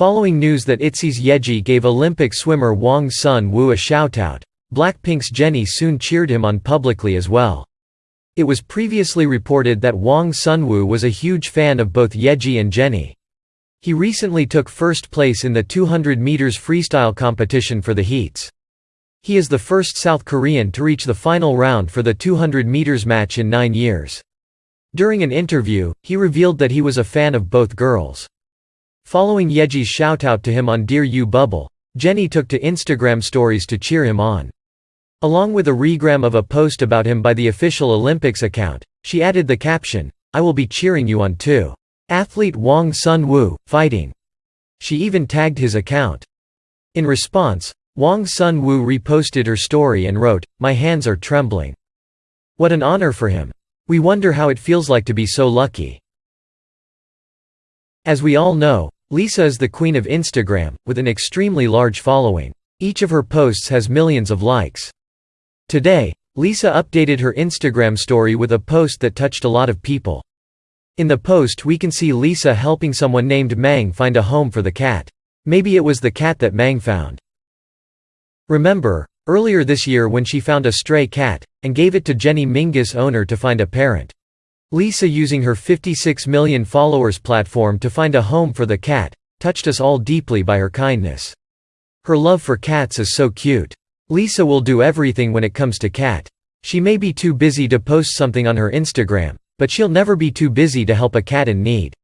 Following news that ITZY's Yeji gave Olympic swimmer Hwang Sun-woo a shoutout, Blackpink's Jennie soon cheered him on publicly as well. It was previously reported that Hwang Sun-woo was a huge fan of both Yeji and Jennie. He recently took first place in the 200 meters freestyle competition for the heats. He is the first South Korean to reach the final round for the 200 meters match in nine years. During an interview, he revealed that he was a fan of both girls. Following Yeji's shoutout to him on Dear U Bubble, Jennie took to Instagram stories to cheer him on. Along with a regram of a post about him by the official Olympics account, she added the caption, I will be cheering you on too. Athlete Hwang Sun-woo, fighting. She even tagged his account. In response, Hwang Sun-woo reposted her story and wrote, My hands are trembling. What an honor for him. We wonder how it feels like to be so lucky. As we all know, Lisa is the queen of Instagram, with an extremely large following. Each of her posts has millions of likes. Today, Lisa updated her Instagram story with a post that touched a lot of people. In the post we can see Lisa helping someone named Mang find a home for the cat. Maybe it was the cat that Mang found. Remember, earlier this year when she found a stray cat, and gave it to Jenny Mingus owner to find a parent. Lisa using her 56 million followers platform to find a home for the cat, touched us all deeply by her kindness. Her love for cats is so cute. Lisa will do everything when it comes to cat. She may be too busy to post something on her Instagram, but she'll never be too busy to help a cat in need.